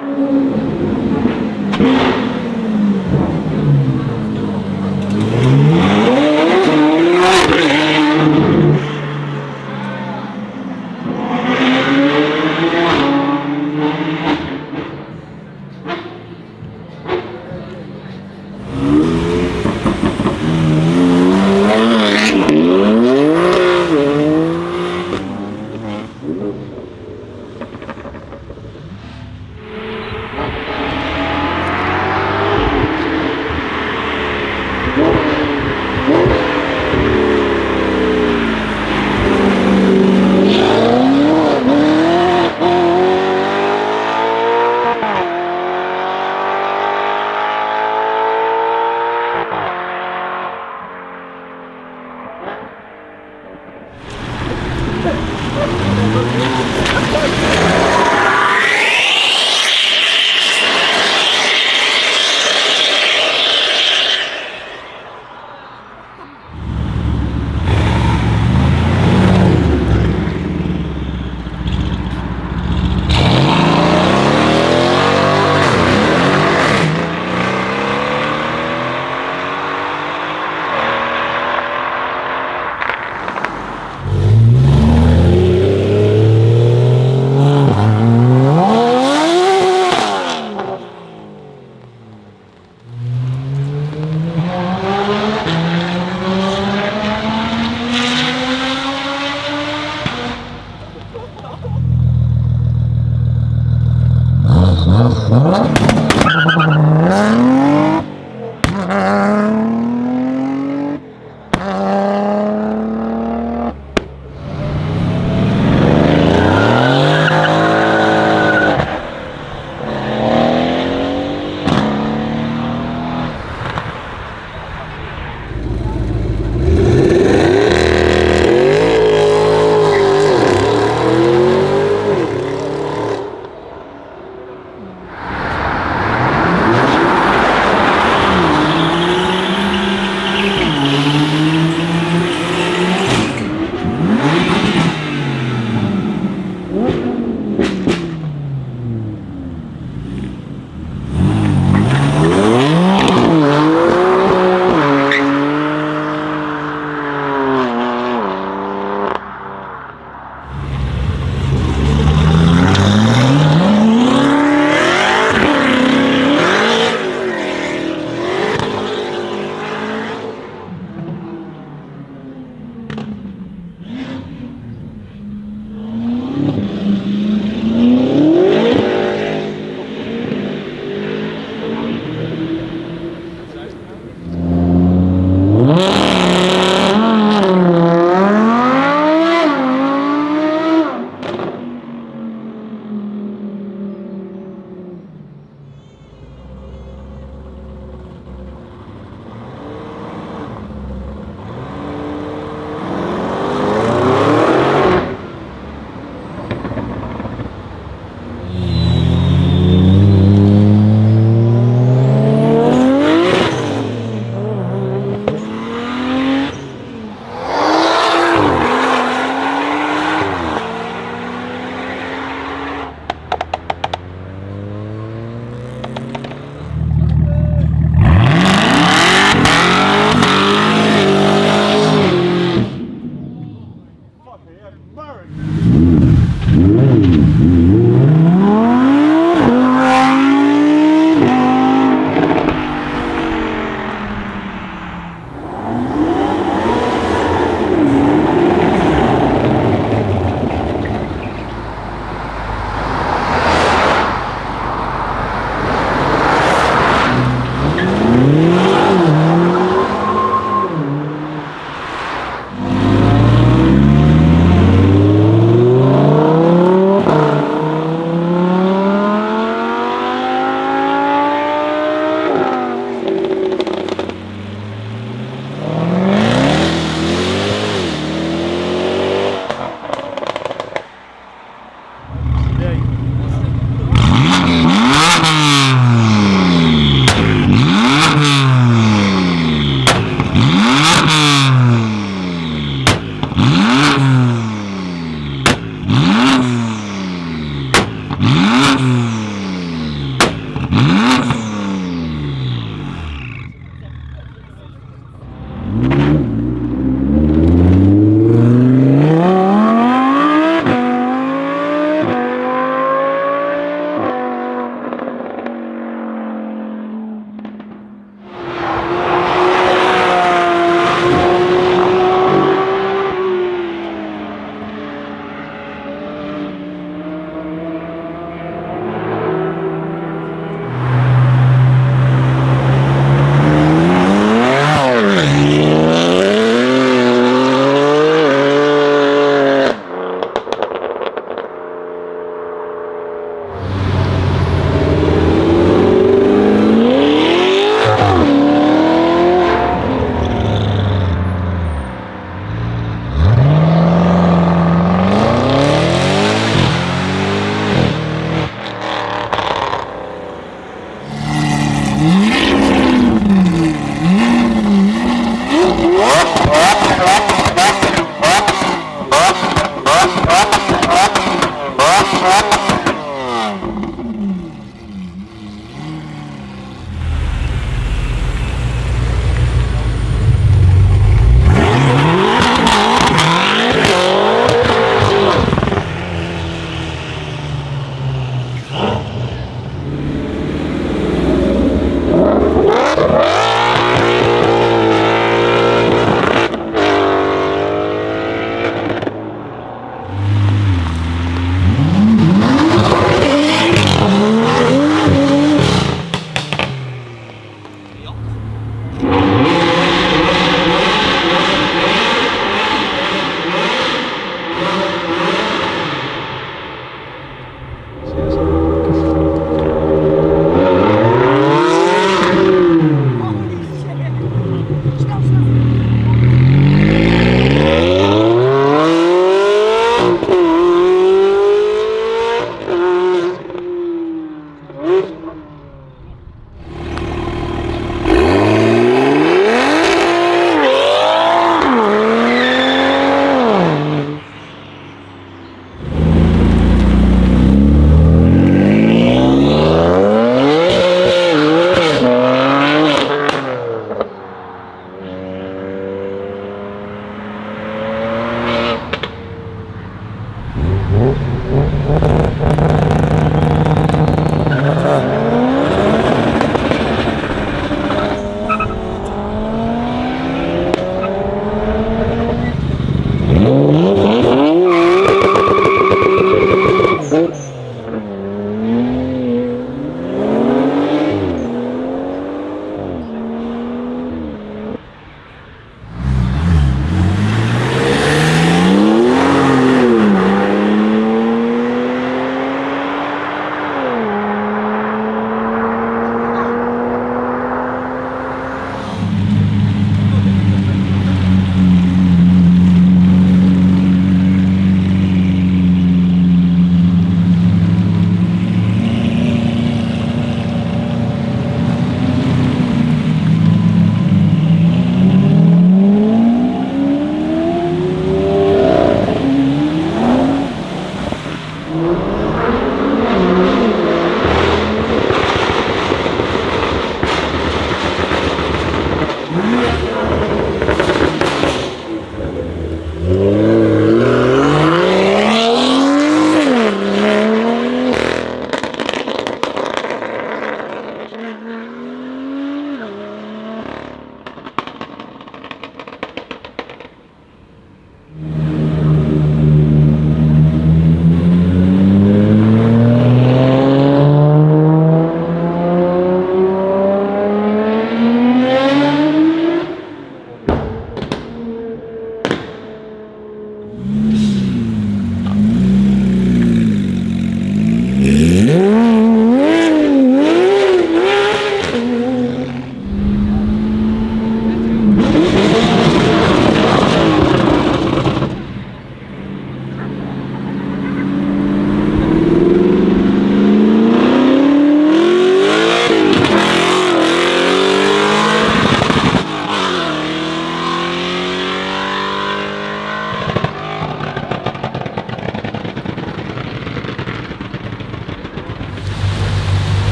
うん。